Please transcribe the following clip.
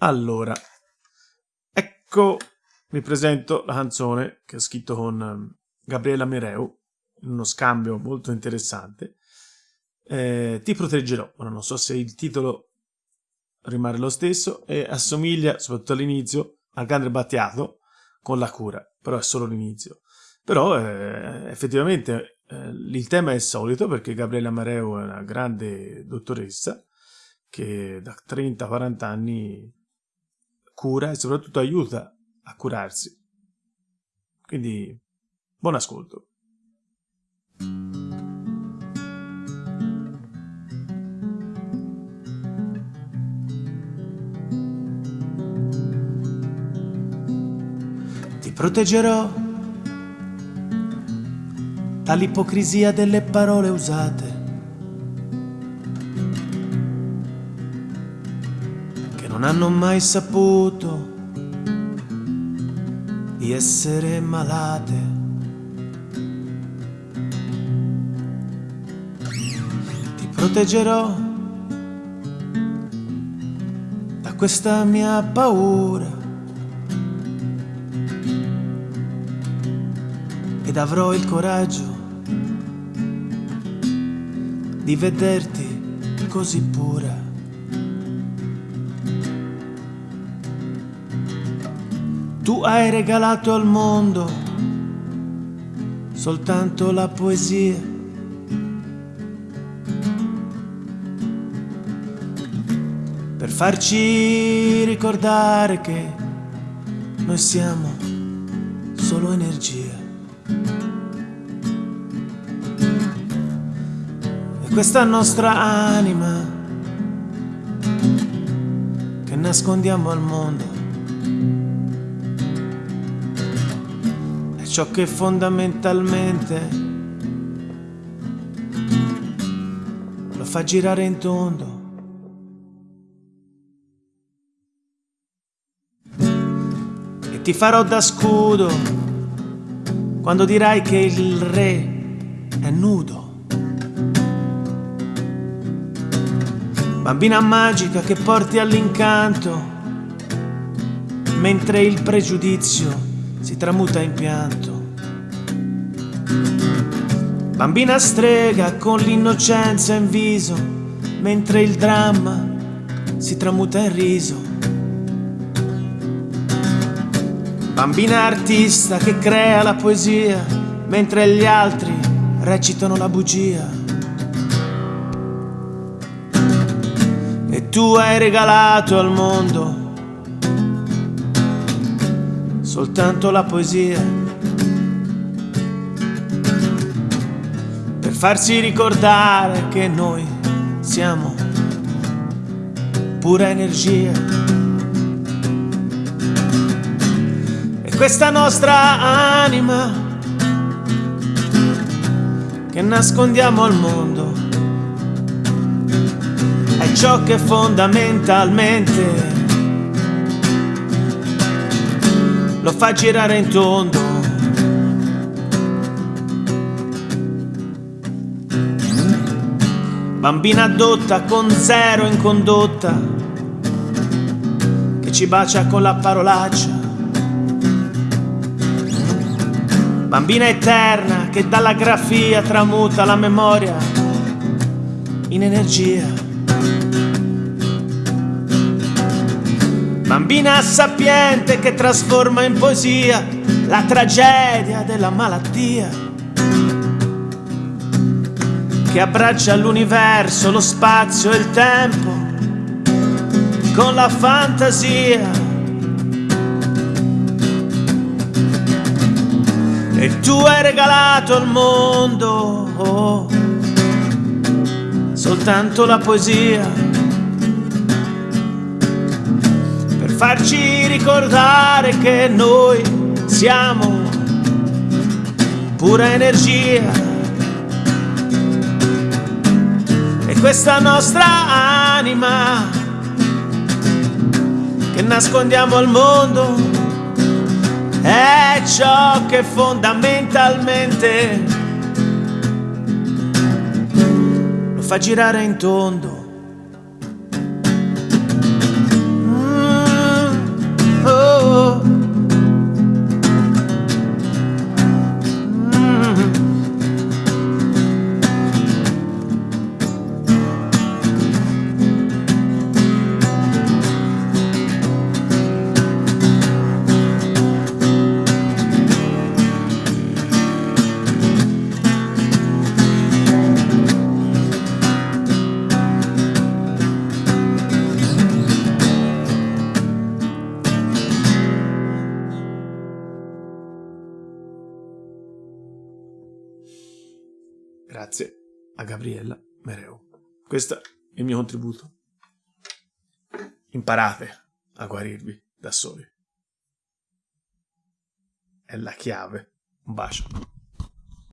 Allora, ecco, vi presento la canzone che ho scritto con ehm, Gabriela Mereu, in uno scambio molto interessante. Eh, Ti proteggerò, ora non so se il titolo rimane lo stesso e assomiglia, soprattutto all'inizio, al grande Battiato con la cura, però è solo l'inizio. Però eh, effettivamente eh, il tema è il solito perché Gabriela Mereu è una grande dottoressa che da 30-40 anni cura e soprattutto aiuta a curarsi. Quindi buon ascolto. Ti proteggerò dall'ipocrisia delle parole usate non hanno mai saputo di essere malate. Ti proteggerò da questa mia paura ed avrò il coraggio di vederti così pura. Tu hai regalato al mondo soltanto la poesia. Per farci ricordare che noi siamo solo energia. E questa nostra anima che nascondiamo al mondo ciò che fondamentalmente lo fa girare in tondo. E ti farò da scudo quando dirai che il re è nudo. Bambina magica che porti all'incanto mentre il pregiudizio si tramuta in pianto. Bambina strega con l'innocenza in viso, mentre il dramma si tramuta in riso. Bambina artista che crea la poesia, mentre gli altri recitano la bugia. E tu hai regalato al mondo soltanto la poesia. Farsi ricordare che noi siamo pura energia. E questa nostra anima che nascondiamo al mondo è ciò che fondamentalmente lo fa girare in tondo. Bambina adotta con zero in condotta, che ci bacia con la parolaccia. Bambina eterna che dalla grafia tramuta la memoria in energia. Bambina sapiente che trasforma in poesia la tragedia della malattia. Che abbraccia l'universo, lo spazio e il tempo con la fantasia. E tu hai regalato al mondo oh, soltanto la poesia farci ricordare che noi siamo pura energia. Questa nostra anima che nascondiamo al mondo è ciò che fondamentalmente lo fa girare in tondo. Grazie a Gabriella Mereu. Questo è il mio contributo. Imparate a guarirvi da soli. È la chiave. Un bacio.